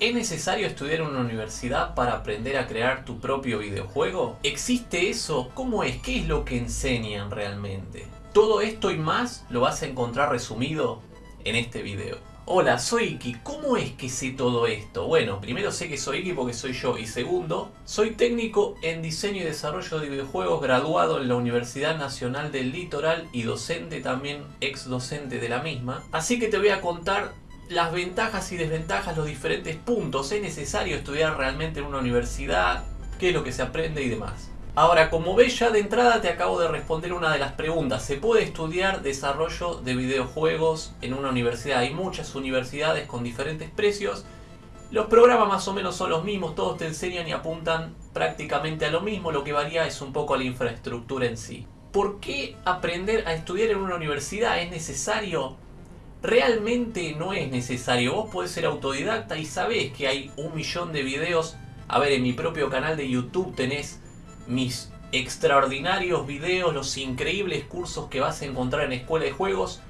¿Es necesario estudiar en una universidad para aprender a crear tu propio videojuego? ¿Existe eso? ¿Cómo es? ¿Qué es lo que enseñan realmente? Todo esto y más lo vas a encontrar resumido en este video. Hola, soy Iki. ¿Cómo es que sé todo esto? Bueno, primero sé que soy Iki porque soy yo y segundo, soy técnico en diseño y desarrollo de videojuegos graduado en la Universidad Nacional del Litoral y docente también, ex docente de la misma. Así que te voy a contar las ventajas y desventajas, los diferentes puntos. ¿Es necesario estudiar realmente en una universidad? ¿Qué es lo que se aprende y demás? Ahora, como ves ya de entrada te acabo de responder una de las preguntas. ¿Se puede estudiar desarrollo de videojuegos en una universidad? Hay muchas universidades con diferentes precios. Los programas más o menos son los mismos, todos te enseñan y apuntan prácticamente a lo mismo. Lo que varía es un poco la infraestructura en sí. ¿Por qué aprender a estudiar en una universidad es necesario? Realmente no es necesario. Vos podés ser autodidacta y sabés que hay un millón de videos. A ver, en mi propio canal de YouTube tenés mis extraordinarios videos, los increíbles cursos que vas a encontrar en Escuela de Juegos.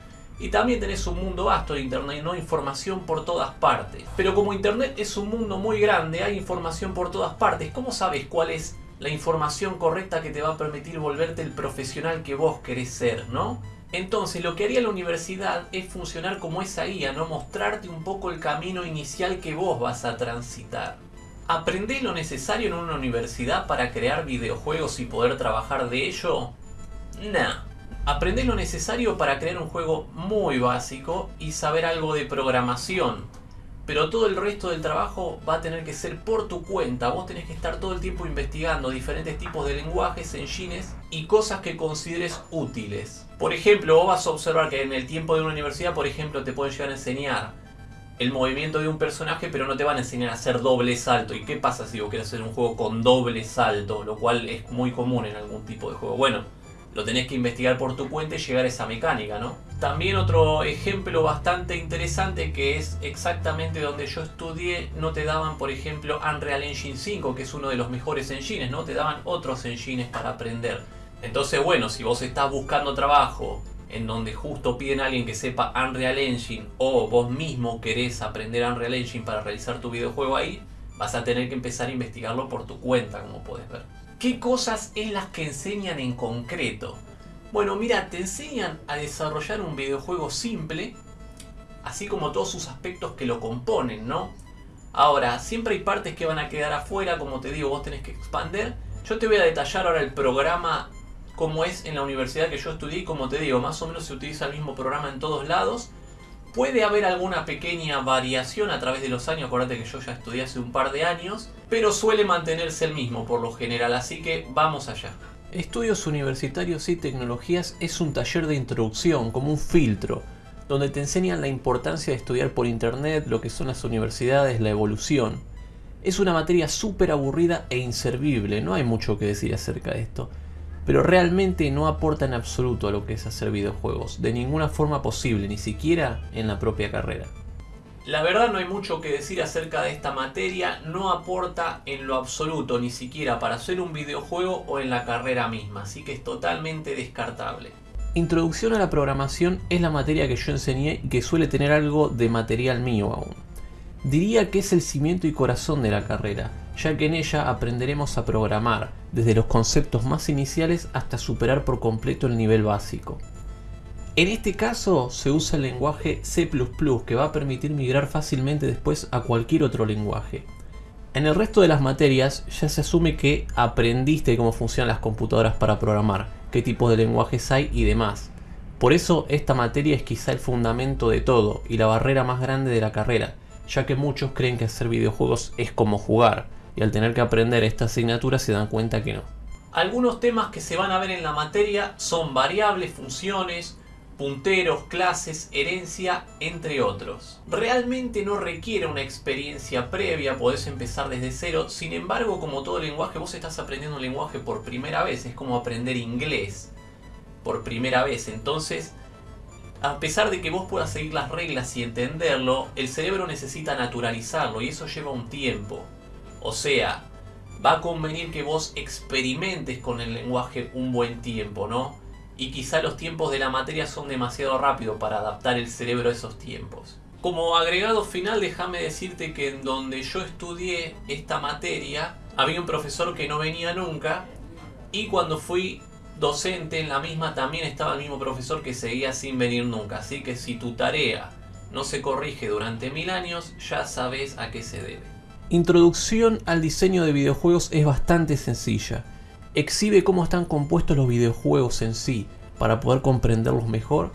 Y también tenés un mundo vasto de internet, no información por todas partes. Pero como internet es un mundo muy grande, hay información por todas partes. ¿Cómo sabes cuál es la información correcta que te va a permitir volverte el profesional que vos querés ser, no? Entonces lo que haría la universidad es funcionar como esa guía, ¿no? Mostrarte un poco el camino inicial que vos vas a transitar. ¿Aprendés lo necesario en una universidad para crear videojuegos y poder trabajar de ello? Nah. Aprendés lo necesario para crear un juego muy básico y saber algo de programación. Pero todo el resto del trabajo va a tener que ser por tu cuenta. Vos tenés que estar todo el tiempo investigando diferentes tipos de lenguajes, engines y cosas que consideres útiles. Por ejemplo, vos vas a observar que en el tiempo de una universidad, por ejemplo, te pueden llegar a enseñar el movimiento de un personaje, pero no te van a enseñar a hacer doble salto. ¿Y qué pasa si vos querés hacer un juego con doble salto? Lo cual es muy común en algún tipo de juego. Bueno, lo tenés que investigar por tu cuenta y llegar a esa mecánica, ¿no? También otro ejemplo bastante interesante que es exactamente donde yo estudié, no te daban, por ejemplo, Unreal Engine 5, que es uno de los mejores engines, ¿no? Te daban otros engines para aprender. Entonces, bueno, si vos estás buscando trabajo en donde justo piden a alguien que sepa Unreal Engine o vos mismo querés aprender Unreal Engine para realizar tu videojuego ahí, vas a tener que empezar a investigarlo por tu cuenta, como puedes ver. ¿Qué cosas es las que enseñan en concreto? Bueno, mira, te enseñan a desarrollar un videojuego simple, así como todos sus aspectos que lo componen, ¿no? Ahora, siempre hay partes que van a quedar afuera, como te digo, vos tenés que expander. Yo te voy a detallar ahora el programa como es en la universidad que yo estudié como te digo, más o menos se utiliza el mismo programa en todos lados. Puede haber alguna pequeña variación a través de los años, acuérdate que yo ya estudié hace un par de años, pero suele mantenerse el mismo por lo general, así que vamos allá. Estudios Universitarios y Tecnologías es un taller de introducción, como un filtro, donde te enseñan la importancia de estudiar por internet, lo que son las universidades, la evolución. Es una materia súper aburrida e inservible, no hay mucho que decir acerca de esto pero realmente no aporta en absoluto a lo que es hacer videojuegos, de ninguna forma posible, ni siquiera en la propia carrera. La verdad no hay mucho que decir acerca de esta materia, no aporta en lo absoluto, ni siquiera para hacer un videojuego o en la carrera misma, así que es totalmente descartable. Introducción a la programación es la materia que yo enseñé y que suele tener algo de material mío aún. Diría que es el cimiento y corazón de la carrera, ya que en ella aprenderemos a programar, desde los conceptos más iniciales hasta superar por completo el nivel básico. En este caso se usa el lenguaje C++ que va a permitir migrar fácilmente después a cualquier otro lenguaje. En el resto de las materias ya se asume que aprendiste cómo funcionan las computadoras para programar, qué tipos de lenguajes hay y demás. Por eso esta materia es quizá el fundamento de todo y la barrera más grande de la carrera, ya que muchos creen que hacer videojuegos es como jugar, y al tener que aprender esta asignatura se dan cuenta que no. Algunos temas que se van a ver en la materia son variables, funciones, punteros, clases, herencia, entre otros. Realmente no requiere una experiencia previa, podés empezar desde cero, sin embargo como todo lenguaje vos estás aprendiendo un lenguaje por primera vez, es como aprender inglés por primera vez, entonces a pesar de que vos puedas seguir las reglas y entenderlo, el cerebro necesita naturalizarlo y eso lleva un tiempo. O sea, va a convenir que vos experimentes con el lenguaje un buen tiempo, ¿no? Y quizá los tiempos de la materia son demasiado rápidos para adaptar el cerebro a esos tiempos. Como agregado final, déjame decirte que en donde yo estudié esta materia, había un profesor que no venía nunca y cuando fui docente en la misma también estaba el mismo profesor que seguía sin venir nunca. Así que si tu tarea no se corrige durante mil años, ya sabes a qué se debe. Introducción al diseño de videojuegos es bastante sencilla. Exhibe cómo están compuestos los videojuegos en sí, para poder comprenderlos mejor,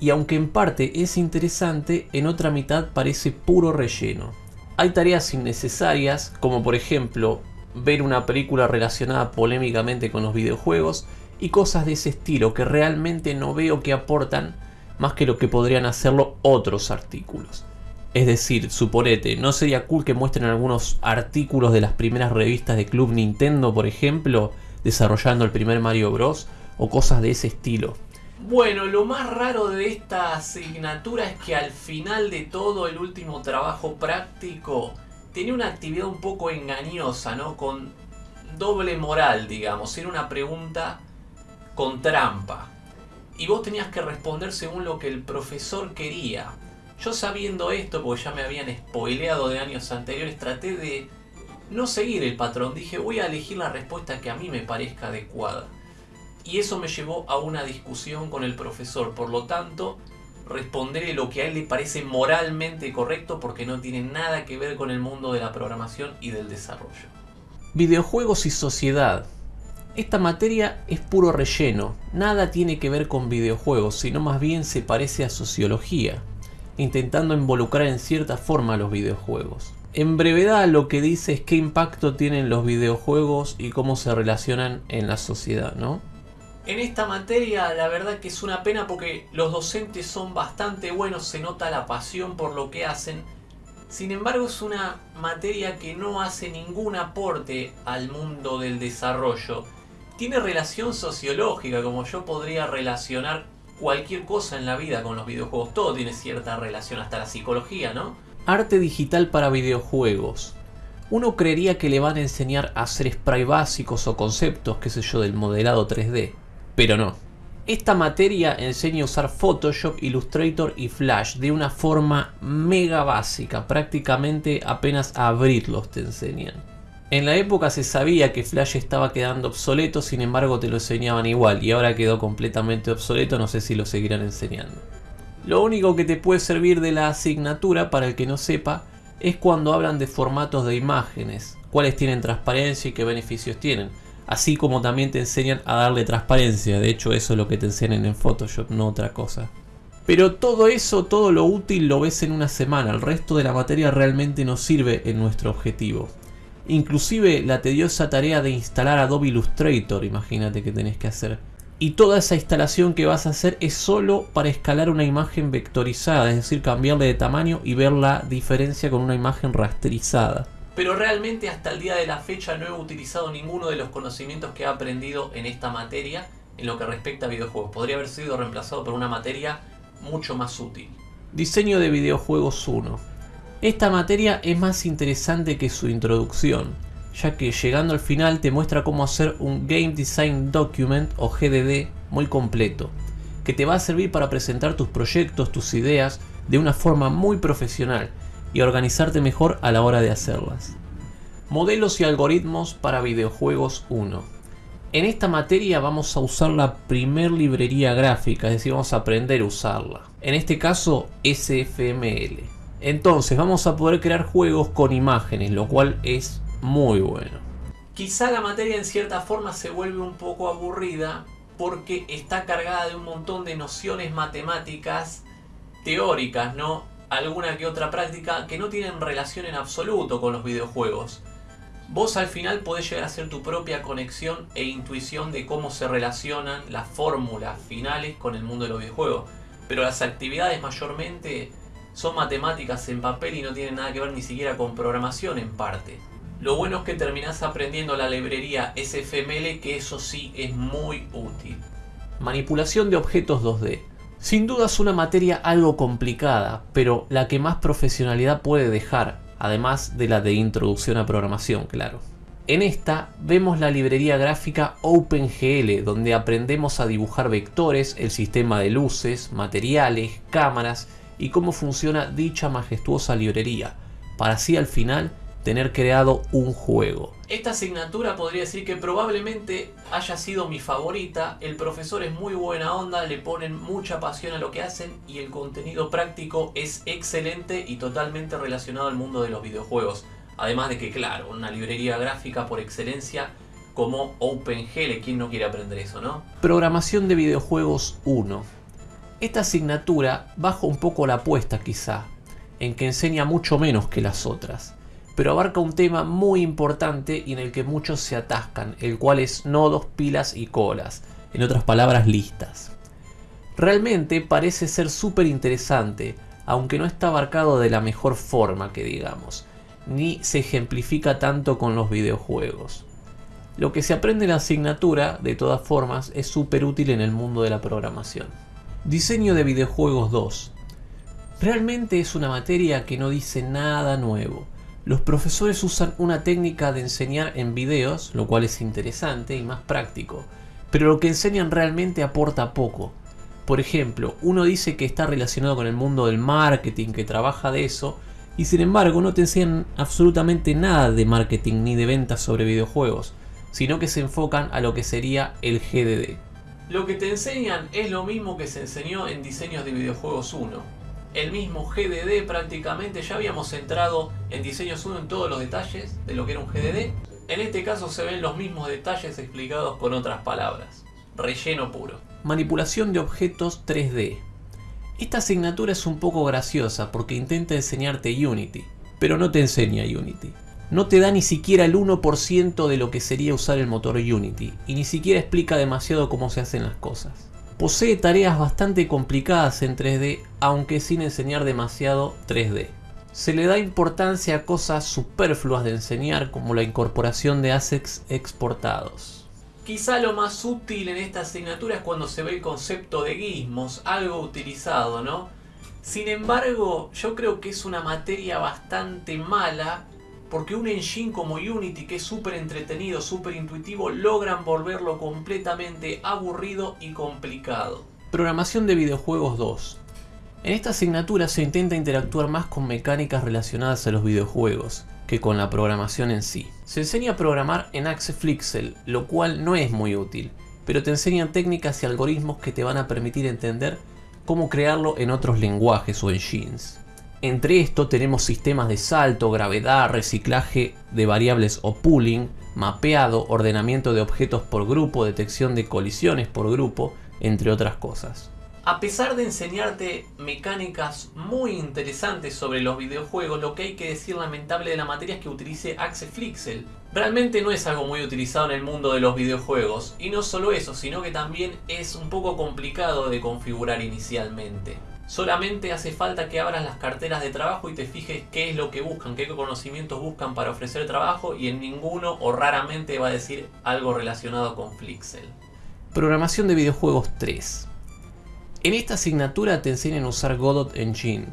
y aunque en parte es interesante, en otra mitad parece puro relleno. Hay tareas innecesarias, como por ejemplo ver una película relacionada polémicamente con los videojuegos, y cosas de ese estilo que realmente no veo que aportan más que lo que podrían hacerlo otros artículos. Es decir, suponete, ¿no sería cool que muestren algunos artículos de las primeras revistas de Club Nintendo, por ejemplo, desarrollando el primer Mario Bros. o cosas de ese estilo? Bueno, lo más raro de esta asignatura es que al final de todo el último trabajo práctico tenía una actividad un poco engañosa, ¿no? Con doble moral, digamos. Era una pregunta con trampa. Y vos tenías que responder según lo que el profesor quería. Yo sabiendo esto, porque ya me habían spoileado de años anteriores, traté de no seguir el patrón. Dije, voy a elegir la respuesta que a mí me parezca adecuada. Y eso me llevó a una discusión con el profesor. Por lo tanto, responderé lo que a él le parece moralmente correcto porque no tiene nada que ver con el mundo de la programación y del desarrollo. Videojuegos y sociedad. Esta materia es puro relleno, nada tiene que ver con videojuegos, sino más bien se parece a sociología, intentando involucrar en cierta forma a los videojuegos. En brevedad lo que dice es qué impacto tienen los videojuegos y cómo se relacionan en la sociedad, ¿no? En esta materia la verdad que es una pena porque los docentes son bastante buenos, se nota la pasión por lo que hacen. Sin embargo es una materia que no hace ningún aporte al mundo del desarrollo tiene relación sociológica, como yo podría relacionar cualquier cosa en la vida con los videojuegos. Todo tiene cierta relación, hasta la psicología, ¿no? Arte digital para videojuegos. Uno creería que le van a enseñar a hacer spray básicos o conceptos, qué sé yo, del modelado 3D. Pero no. Esta materia enseña a usar Photoshop, Illustrator y Flash de una forma mega básica. Prácticamente apenas a abrirlos te enseñan. En la época se sabía que Flash estaba quedando obsoleto, sin embargo te lo enseñaban igual y ahora quedó completamente obsoleto, no sé si lo seguirán enseñando. Lo único que te puede servir de la asignatura, para el que no sepa, es cuando hablan de formatos de imágenes, cuáles tienen transparencia y qué beneficios tienen. Así como también te enseñan a darle transparencia, de hecho eso es lo que te enseñan en Photoshop, no otra cosa. Pero todo eso, todo lo útil lo ves en una semana, el resto de la materia realmente no sirve en nuestro objetivo. Inclusive la tediosa tarea de instalar Adobe Illustrator, imagínate que tenés que hacer. Y toda esa instalación que vas a hacer es solo para escalar una imagen vectorizada, es decir, cambiarle de tamaño y ver la diferencia con una imagen rasterizada. Pero realmente hasta el día de la fecha no he utilizado ninguno de los conocimientos que he aprendido en esta materia en lo que respecta a videojuegos. Podría haber sido reemplazado por una materia mucho más útil. Diseño de videojuegos 1. Esta materia es más interesante que su introducción, ya que llegando al final te muestra cómo hacer un Game Design Document o GDD muy completo, que te va a servir para presentar tus proyectos, tus ideas de una forma muy profesional y organizarte mejor a la hora de hacerlas. Modelos y algoritmos para videojuegos 1. En esta materia vamos a usar la primer librería gráfica, es decir, vamos a aprender a usarla. En este caso, SFML. Entonces vamos a poder crear juegos con imágenes, lo cual es muy bueno. Quizá la materia en cierta forma se vuelve un poco aburrida porque está cargada de un montón de nociones matemáticas teóricas, ¿no? Alguna que otra práctica que no tienen relación en absoluto con los videojuegos. Vos al final podés llegar a hacer tu propia conexión e intuición de cómo se relacionan las fórmulas finales con el mundo de los videojuegos. Pero las actividades mayormente son matemáticas en papel y no tienen nada que ver ni siquiera con programación en parte. Lo bueno es que terminás aprendiendo la librería SFML que eso sí es muy útil. Manipulación de objetos 2D. Sin duda es una materia algo complicada, pero la que más profesionalidad puede dejar, además de la de introducción a programación, claro. En esta vemos la librería gráfica OpenGL, donde aprendemos a dibujar vectores, el sistema de luces, materiales, cámaras y cómo funciona dicha majestuosa librería, para así al final tener creado un juego. Esta asignatura podría decir que probablemente haya sido mi favorita, el profesor es muy buena onda, le ponen mucha pasión a lo que hacen y el contenido práctico es excelente y totalmente relacionado al mundo de los videojuegos. Además de que, claro, una librería gráfica por excelencia como OpenGL, ¿quién no quiere aprender eso, no? Programación de videojuegos 1. Esta asignatura baja un poco la apuesta quizá, en que enseña mucho menos que las otras pero abarca un tema muy importante y en el que muchos se atascan, el cual es nodos, pilas y colas, en otras palabras listas. Realmente parece ser súper interesante, aunque no está abarcado de la mejor forma que digamos, ni se ejemplifica tanto con los videojuegos. Lo que se aprende en la asignatura, de todas formas, es súper útil en el mundo de la programación. Diseño de videojuegos 2. Realmente es una materia que no dice nada nuevo los profesores usan una técnica de enseñar en videos, lo cual es interesante y más práctico, pero lo que enseñan realmente aporta poco. Por ejemplo, uno dice que está relacionado con el mundo del marketing, que trabaja de eso, y sin embargo no te enseñan absolutamente nada de marketing ni de ventas sobre videojuegos, sino que se enfocan a lo que sería el GDD. Lo que te enseñan es lo mismo que se enseñó en diseños de videojuegos 1 el mismo GDD prácticamente. Ya habíamos entrado en Diseños 1 en todos los detalles de lo que era un GDD. En este caso se ven los mismos detalles explicados con otras palabras. Relleno puro. Manipulación de objetos 3D. Esta asignatura es un poco graciosa porque intenta enseñarte Unity, pero no te enseña Unity. No te da ni siquiera el 1% de lo que sería usar el motor Unity, y ni siquiera explica demasiado cómo se hacen las cosas. Posee tareas bastante complicadas en 3D, aunque sin enseñar demasiado 3D. Se le da importancia a cosas superfluas de enseñar como la incorporación de assets exportados. Quizá lo más útil en esta asignatura es cuando se ve el concepto de gizmos, algo utilizado, ¿no? Sin embargo, yo creo que es una materia bastante mala porque un engine como Unity, que es súper entretenido, súper intuitivo, logran volverlo completamente aburrido y complicado. Programación de videojuegos 2. En esta asignatura se intenta interactuar más con mecánicas relacionadas a los videojuegos que con la programación en sí. Se enseña a programar en Flixel, lo cual no es muy útil, pero te enseñan técnicas y algoritmos que te van a permitir entender cómo crearlo en otros lenguajes o engines. Entre esto tenemos sistemas de salto, gravedad, reciclaje de variables o pooling, mapeado, ordenamiento de objetos por grupo, detección de colisiones por grupo, entre otras cosas. A pesar de enseñarte mecánicas muy interesantes sobre los videojuegos, lo que hay que decir lamentable de la materia es que utilice Flixel. Realmente no es algo muy utilizado en el mundo de los videojuegos, y no solo eso, sino que también es un poco complicado de configurar inicialmente. Solamente hace falta que abras las carteras de trabajo y te fijes qué es lo que buscan, qué conocimientos buscan para ofrecer trabajo y en ninguno o raramente va a decir algo relacionado con Flixel. Programación de videojuegos 3. En esta asignatura te enseñan a usar Godot Engine.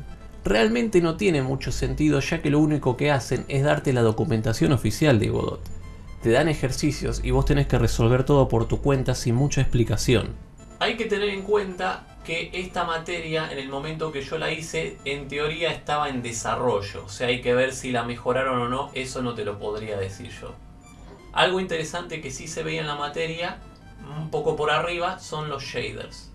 Realmente no tiene mucho sentido ya que lo único que hacen es darte la documentación oficial de Godot. Te dan ejercicios y vos tenés que resolver todo por tu cuenta sin mucha explicación. Hay que tener en cuenta que esta materia en el momento que yo la hice en teoría estaba en desarrollo, o sea hay que ver si la mejoraron o no, eso no te lo podría decir yo. Algo interesante que sí se veía en la materia, un poco por arriba, son los shaders.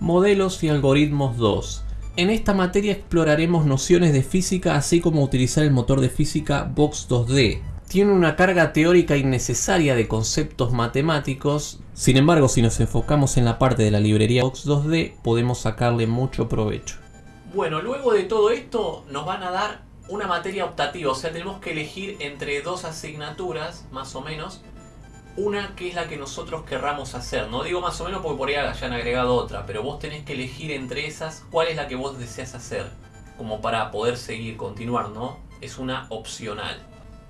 Modelos y algoritmos 2. En esta materia exploraremos nociones de física así como utilizar el motor de física Box 2D, tiene una carga teórica innecesaria de conceptos matemáticos, sin embargo si nos enfocamos en la parte de la librería Box 2D podemos sacarle mucho provecho. Bueno, luego de todo esto nos van a dar una materia optativa, o sea tenemos que elegir entre dos asignaturas más o menos, una que es la que nosotros querramos hacer, no digo más o menos porque por ahí hayan agregado otra, pero vos tenés que elegir entre esas cuál es la que vos deseas hacer, como para poder seguir, continuar, ¿no? Es una opcional.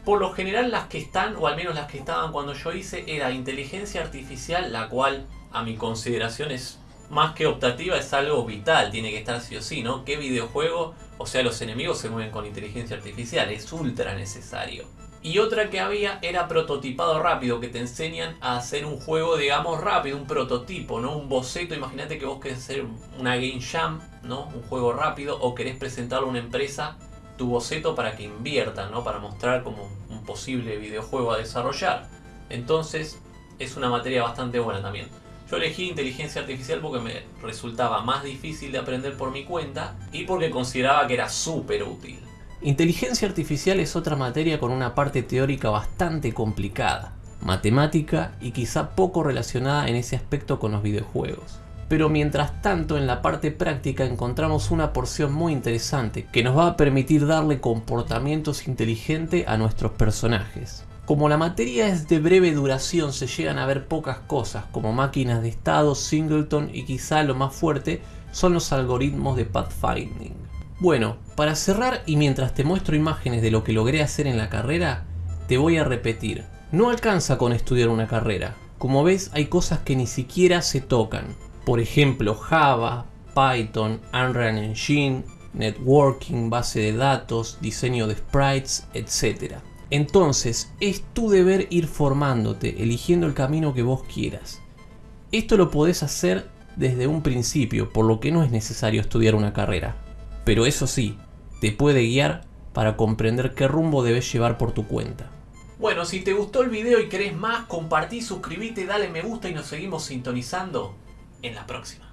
Por lo general las que están, o al menos las que estaban cuando yo hice, era inteligencia artificial, la cual a mi consideración es más que optativa, es algo vital, tiene que estar sí o sí, ¿no? ¿Qué videojuego? O sea, los enemigos se mueven con inteligencia artificial, es ultra necesario. Y otra que había era prototipado rápido, que te enseñan a hacer un juego, digamos, rápido, un prototipo, ¿no? Un boceto, imagínate que vos querés hacer una game jam, ¿no? Un juego rápido, o querés presentarle a una empresa tu boceto para que inviertan, ¿no? Para mostrar como un posible videojuego a desarrollar. Entonces, es una materia bastante buena también. Yo elegí inteligencia artificial porque me resultaba más difícil de aprender por mi cuenta y porque consideraba que era súper útil. Inteligencia artificial es otra materia con una parte teórica bastante complicada, matemática y quizá poco relacionada en ese aspecto con los videojuegos. Pero mientras tanto en la parte práctica encontramos una porción muy interesante que nos va a permitir darle comportamientos inteligentes a nuestros personajes. Como la materia es de breve duración se llegan a ver pocas cosas como máquinas de estado, singleton y quizá lo más fuerte son los algoritmos de pathfinding. Bueno, para cerrar y mientras te muestro imágenes de lo que logré hacer en la carrera, te voy a repetir, no alcanza con estudiar una carrera. Como ves hay cosas que ni siquiera se tocan. Por ejemplo Java, Python, Unreal Engine, networking, base de datos, diseño de sprites, etc. Entonces, es tu deber ir formándote, eligiendo el camino que vos quieras. Esto lo podés hacer desde un principio, por lo que no es necesario estudiar una carrera. Pero eso sí, te puede guiar para comprender qué rumbo debes llevar por tu cuenta. Bueno, si te gustó el video y querés más, compartí, suscríbete, dale me gusta y nos seguimos sintonizando en la próxima.